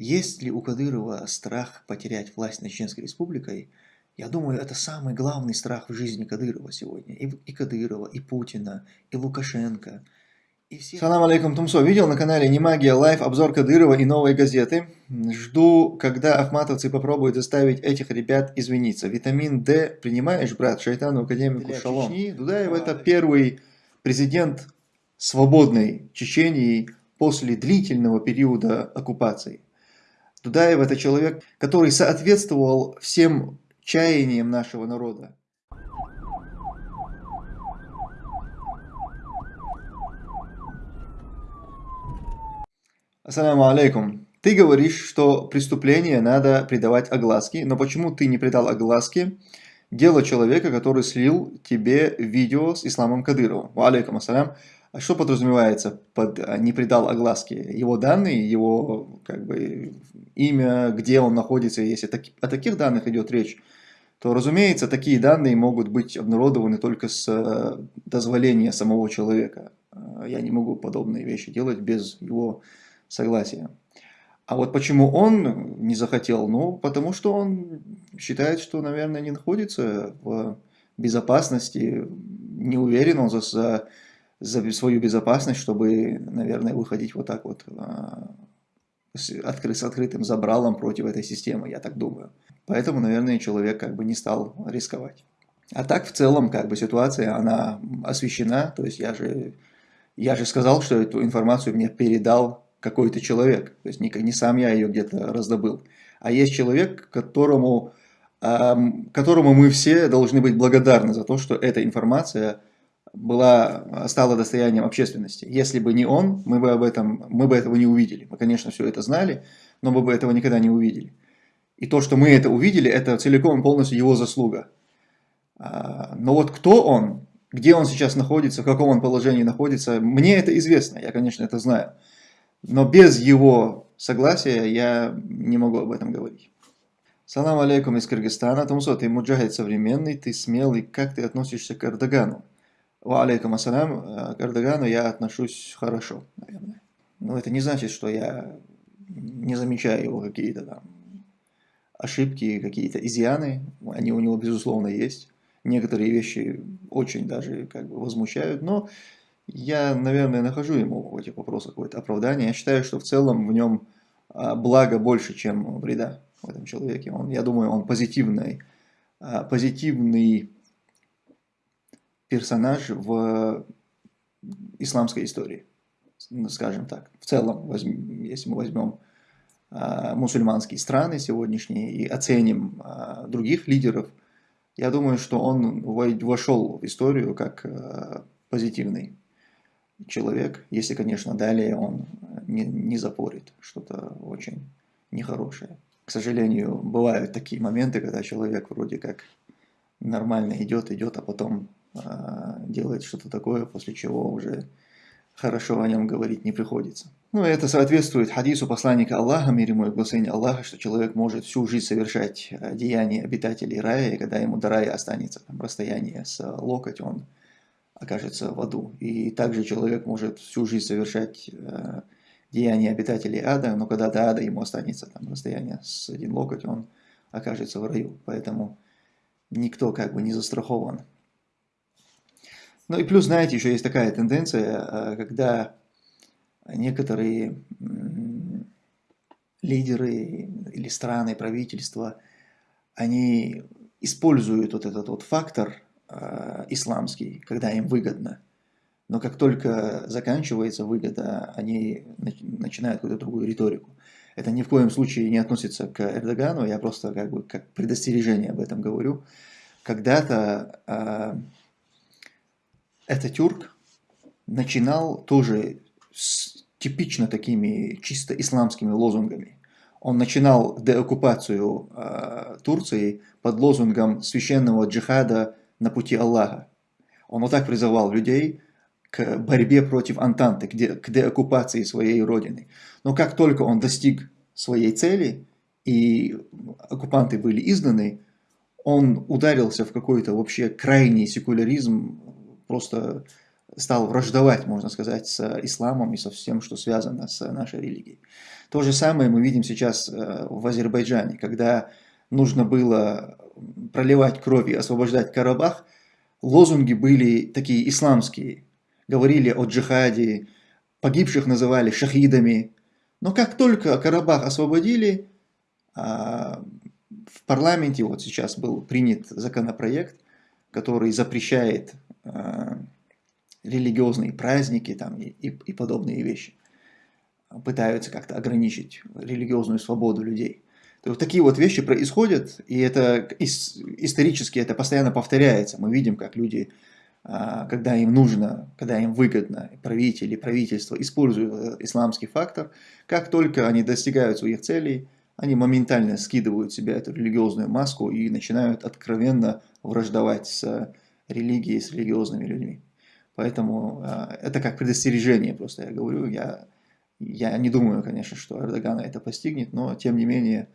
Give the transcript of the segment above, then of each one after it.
Есть ли у Кадырова страх потерять власть над Чеченской Республикой? Я думаю, это самый главный страх в жизни Кадырова сегодня. И, и Кадырова, и Путина, и Лукашенко. И все... Салам алейкум, Тумсо. Видел на канале Немагия Life обзор Кадырова и новой газеты. Жду, когда ахматовцы попробуют заставить этих ребят извиниться. Витамин D принимаешь, брат, шайтану академику Шалом? Дудаев это первый президент свободной Чечении после длительного периода оккупации. Дудаев это человек, который соответствовал всем чаяниям нашего народа. Ассаламу алейкум. Ты говоришь, что преступление надо придавать огласке, но почему ты не придал огласке дело человека, который слил тебе видео с Исламом Кадыровым? Алейкум ассалям. А что подразумевается под а, не придал огласки? Его данные, его как бы имя, где он находится, если о таких данных идет речь, то, разумеется, такие данные могут быть обнародованы только с э, дозволения самого человека. Э, я не могу подобные вещи делать без его согласия. А вот почему он не захотел? Ну, потому что он считает, что, наверное, не находится в безопасности, не уверен он за, за за свою безопасность, чтобы, наверное, выходить вот так вот а, с, откры, с открытым забралом против этой системы, я так думаю. Поэтому, наверное, человек как бы не стал рисковать. А так, в целом, как бы ситуация, она освещена, то есть я же, я же сказал, что эту информацию мне передал какой-то человек, то есть не, не сам я ее где-то раздобыл, а есть человек, которому, которому мы все должны быть благодарны за то, что эта информация была, стала достоянием общественности. Если бы не он, мы бы, об этом, мы бы этого не увидели. Мы, конечно, все это знали, но мы бы этого никогда не увидели. И то, что мы это увидели, это целиком и полностью его заслуга. А, но вот кто он, где он сейчас находится, в каком он положении находится, мне это известно, я, конечно, это знаю. Но без его согласия я не могу об этом говорить. Салам алейкум из Кыргызстана. Тумсо, ты муджахид современный, ты смелый. Как ты относишься к Эрдогану? Ва алейкум ассалям, э, к Эрдогану я отношусь хорошо, наверное. Но это не значит, что я не замечаю его какие-то там ошибки, какие-то изъяны. Они у него, безусловно, есть. Некоторые вещи очень даже как бы возмущают, но я, наверное, нахожу ему в этих вопросах какое-то оправдание. Я считаю, что в целом в нем а, благо больше, чем вреда в этом человеке. Он, я думаю, он позитивный, а, позитивный персонаж в исламской истории, скажем так. В целом, если мы возьмем а, мусульманские страны сегодняшние и оценим а, других лидеров, я думаю, что он вошел в историю как позитивный человек, если, конечно, далее он не, не запорит что-то очень нехорошее. К сожалению, бывают такие моменты, когда человек вроде как нормально идет, идет, а потом делает что-то такое, после чего уже хорошо о нем говорить не приходится. Ну, это соответствует хадису посланника Аллаха, мир ему и благословение Аллаха, что человек может всю жизнь совершать а, деяния обитателей рая, и когда ему до рая останется там, расстояние с локоть, он окажется в аду. И также человек может всю жизнь совершать э, деяния обитателей ада, но когда до ада ему останется там, расстояние с один локоть, он окажется в раю. Поэтому никто как бы не застрахован ну и плюс, знаете, еще есть такая тенденция, э, когда некоторые лидеры или страны, правительства, они используют вот этот вот фактор э, исламский, когда им выгодно. Но как только заканчивается выгода, они начинают какую-то другую риторику. Это ни в коем случае не относится к Эрдогану, я просто как бы как предостережение об этом говорю. Когда-то э, Ататюрк начинал тоже с типично такими чисто исламскими лозунгами. Он начинал деоккупацию э, Турции под лозунгом священного джихада на пути Аллаха. Он вот так призывал людей к борьбе против Антанты, к, де, к деоккупации своей родины. Но как только он достиг своей цели, и оккупанты были изгнаны, он ударился в какой-то вообще крайний секуляризм, просто стал враждовать, можно сказать, с исламом и со всем, что связано с нашей религией. То же самое мы видим сейчас э, в Азербайджане, когда нужно было проливать кровь и освобождать Карабах, лозунги были такие исламские. Говорили о джихаде, погибших называли шахидами. Но как только Карабах освободили, а, в парламенте вот сейчас был принят законопроект, который запрещает религиозные праздники там, и, и, и подобные вещи. Пытаются как-то ограничить религиозную свободу людей. То вот такие вот вещи происходят, и это исторически это постоянно повторяется. Мы видим, как люди, а, когда им нужно, когда им выгодно, правители, правительство используют исламский фактор, как только они достигают своих целей, они моментально скидывают с себя эту религиозную маску и начинают откровенно враждовать с религией, с религиозными людьми. Поэтому э, это как предостережение, просто я говорю. Я, я не думаю, конечно, что Эрдогана это постигнет, но тем не менее,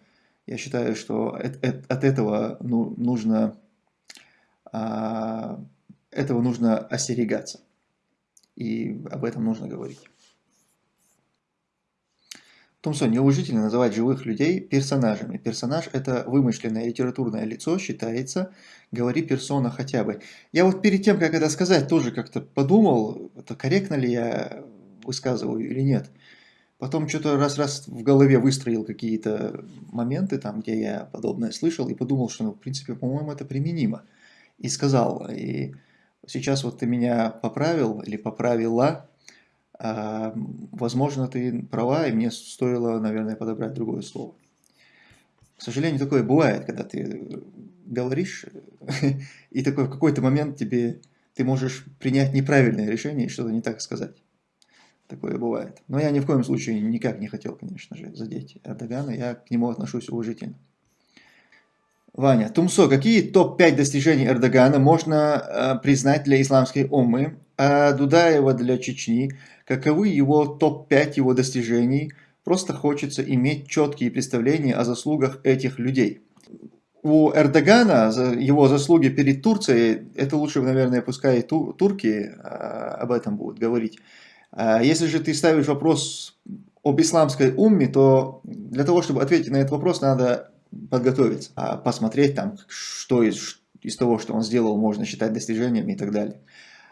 я считаю, что от, от этого ну, нужно, а, этого нужно остерегаться. И об этом нужно говорить. Томсон, неуважительно называть живых людей персонажами. Персонаж – это вымышленное литературное лицо, считается. Говори персона хотя бы. Я вот перед тем, как это сказать, тоже как-то подумал, это корректно ли я высказываю или нет. Потом что-то раз-раз в голове выстроил какие-то моменты, там, где я подобное слышал, и подумал, что, ну, в принципе, по-моему, это применимо. И сказал, и сейчас вот ты меня поправил или поправила, возможно, ты права, и мне стоило, наверное, подобрать другое слово. К сожалению, такое бывает, когда ты говоришь, и такой в какой-то момент тебе ты можешь принять неправильное решение и что-то не так сказать. Такое бывает. Но я ни в коем случае никак не хотел, конечно же, задеть Эрдогана. Я к нему отношусь уважительно. Ваня, Тумсо, какие топ-5 достижений Эрдогана можно э, признать для исламской уммы, а Дудаева для Чечни? Каковы его топ-5 его достижений? Просто хочется иметь четкие представления о заслугах этих людей. У Эрдогана его заслуги перед Турцией, это лучше, наверное, пускай турки а, об этом будут говорить. А если же ты ставишь вопрос об исламской умме, то для того, чтобы ответить на этот вопрос, надо подготовиться, а посмотреть там, что из, из того, что он сделал, можно считать достижениями и так далее.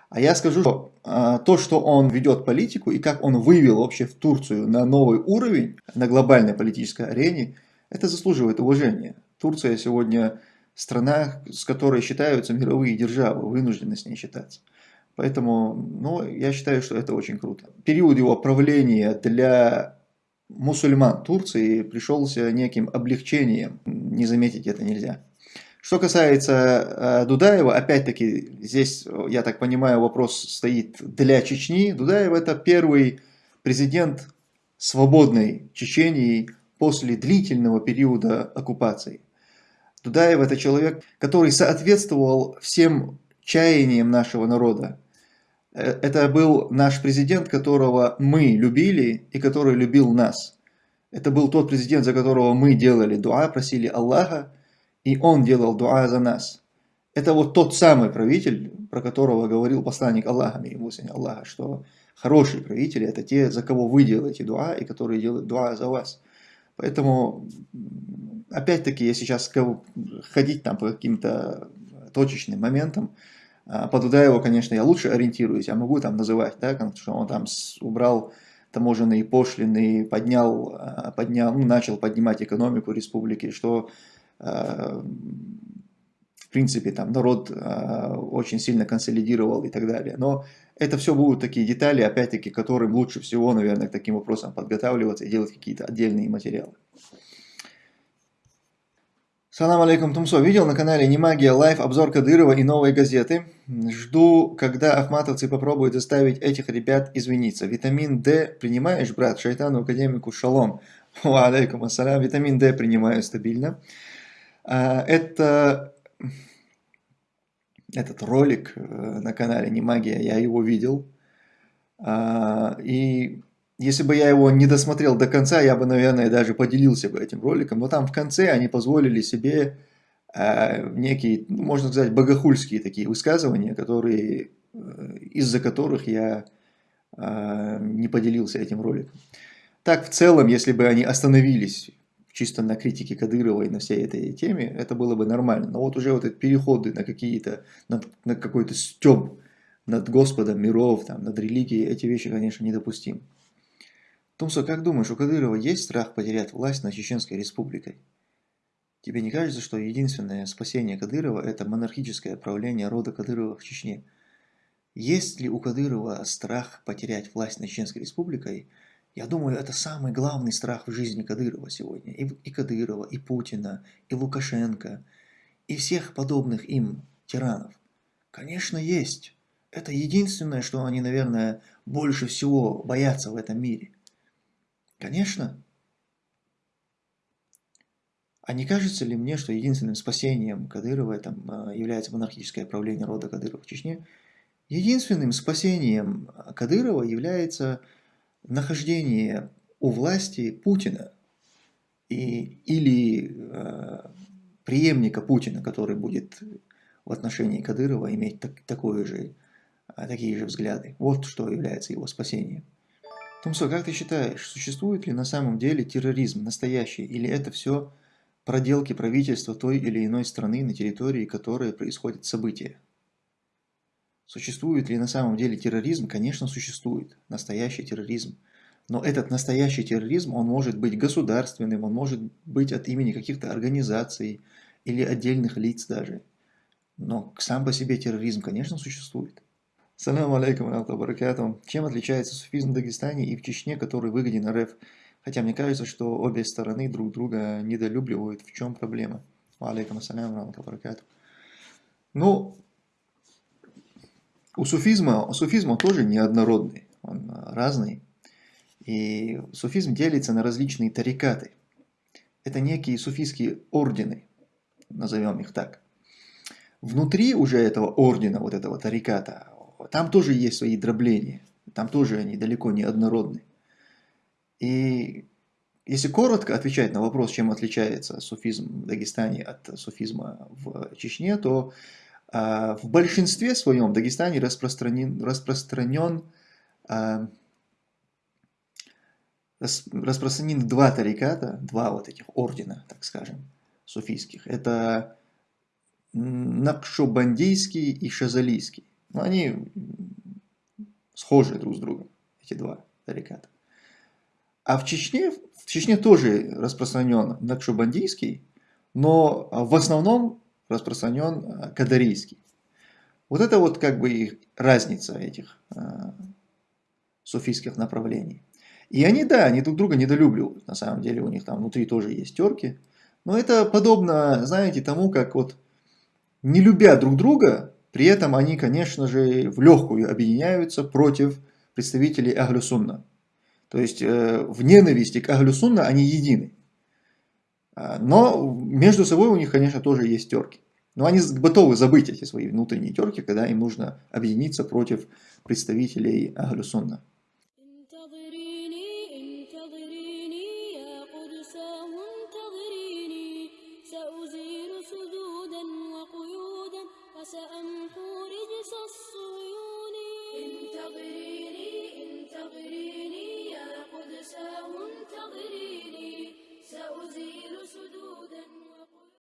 А я скажу, что а, то, что он ведет политику и как он вывел вообще в Турцию на новый уровень, на глобальной политической арене, это заслуживает уважения. Турция сегодня страна, с которой считаются мировые державы, вынуждены с ней считаться. Поэтому, ну, я считаю, что это очень круто. Период его правления для мусульман Турции пришелся неким облегчением. Не заметить это нельзя. Что касается э, Дудаева, опять-таки, здесь, я так понимаю, вопрос стоит для Чечни. Дудаев это первый президент свободной Чечении после длительного периода оккупации. Дудаев это человек, который соответствовал всем чаяниям нашего народа. Э, это был наш президент, которого мы любили и который любил нас. Это был тот президент, за которого мы делали дуа, просили Аллаха, и он делал дуа за нас. Это вот тот самый правитель, про которого говорил посланник Аллаха, ему Аллаха, что хорошие правители это те, за кого вы делаете дуа, и которые делают дуа за вас. Поэтому, опять-таки, я сейчас ходить там по каким-то точечным моментам, а, по Дудаеву, конечно, я лучше ориентируюсь, я могу там называть, да, что он там убрал таможенные пошлины, поднял, а, поднял, ну, начал поднимать экономику республики, что в принципе, там народ очень сильно консолидировал и так далее. Но это все будут такие детали, опять-таки, которым лучше всего, наверное, к таким вопросам подготавливаться и делать какие-то отдельные материалы. Салам алейкум, Тумсо. Видел на канале Немагия Life обзор Кадырова и новой газеты. Жду, когда ахматовцы попробуют заставить этих ребят извиниться. Витамин D принимаешь, брат? Шайтану академику шалом. Ва алейкум ассалям. Витамин D принимаю стабильно. А, это этот ролик э, на канале Не Магия, я его видел. А, и если бы я его не досмотрел до конца, я бы, наверное, даже поделился бы этим роликом. Но там в конце они позволили себе а, некие, ну, можно сказать, богохульские такие высказывания, которые э, из-за которых я э, не поделился этим роликом. Так, в целом, если бы они остановились чисто на критике Кадырова и на всей этой теме, это было бы нормально. Но вот уже вот эти переходы на какие-то, на, на какой-то стёб над Господом миров, там, над религией, эти вещи, конечно, недопустимы. Тумсо, как думаешь, у Кадырова есть страх потерять власть над Чеченской республикой? Тебе не кажется, что единственное спасение Кадырова – это монархическое правление рода Кадырова в Чечне? Есть ли у Кадырова страх потерять власть над Чеченской республикой? Я думаю, это самый главный страх в жизни Кадырова сегодня. И, и Кадырова, и Путина, и Лукашенко, и всех подобных им тиранов. Конечно, есть. Это единственное, что они, наверное, больше всего боятся в этом мире. Конечно. А не кажется ли мне, что единственным спасением Кадырова там, а, является монархическое правление рода Кадырова в Чечне? Единственным спасением Кадырова является нахождение у власти Путина и, или э, преемника Путина, который будет в отношении Кадырова иметь так, такое же, а, такие же взгляды. Вот что является его спасением. Томсо, как ты считаешь, существует ли на самом деле терроризм настоящий, или это все проделки правительства той или иной страны, на территории которой происходят события? Существует ли на самом деле терроризм? Конечно, существует. Настоящий терроризм. Но этот настоящий терроризм, он может быть государственным, он может быть от имени каких-то организаций или отдельных лиц даже. Но сам по себе терроризм, конечно, существует. Салам алейкум, баракату. Чем отличается суфизм в Дагестане и в Чечне, который выгоден РФ? Хотя мне кажется, что обе стороны друг друга недолюбливают. В чем проблема? Алейкум ассалям, баракату. Ну, у суфизма, у суфизма тоже неоднородный, он разный. И суфизм делится на различные тарикаты. Это некие суфийские ордены, назовем их так. Внутри уже этого ордена, вот этого тариката, там тоже есть свои дробления, там тоже они далеко не однородны. И если коротко отвечать на вопрос, чем отличается суфизм в Дагестане от суфизма в Чечне, то а, в большинстве своем в Дагестане распространен, распространен, а, распространены два тариката, два вот этих ордена, так скажем, суфийских. Это Накшобандийский и Шазалийский. Но они схожи друг с другом, эти два тариката. А в Чечне, в Чечне тоже распространен Накшобандийский, но в основном распространен э, кадарийский. Вот это вот как бы разница этих э, суфийских направлений. И они, да, они друг друга недолюбливают. На самом деле у них там внутри тоже есть терки. Но это подобно, знаете, тому, как вот не любя друг друга, при этом они, конечно же, в легкую объединяются против представителей Ахлюсунна. То есть э, в ненависти к Ахлюсунна они едины. А, но между собой у них, конечно, тоже есть терки. Но они готовы забыть эти свои внутренние терки, когда им нужно объединиться против представителей Ахлюсунна.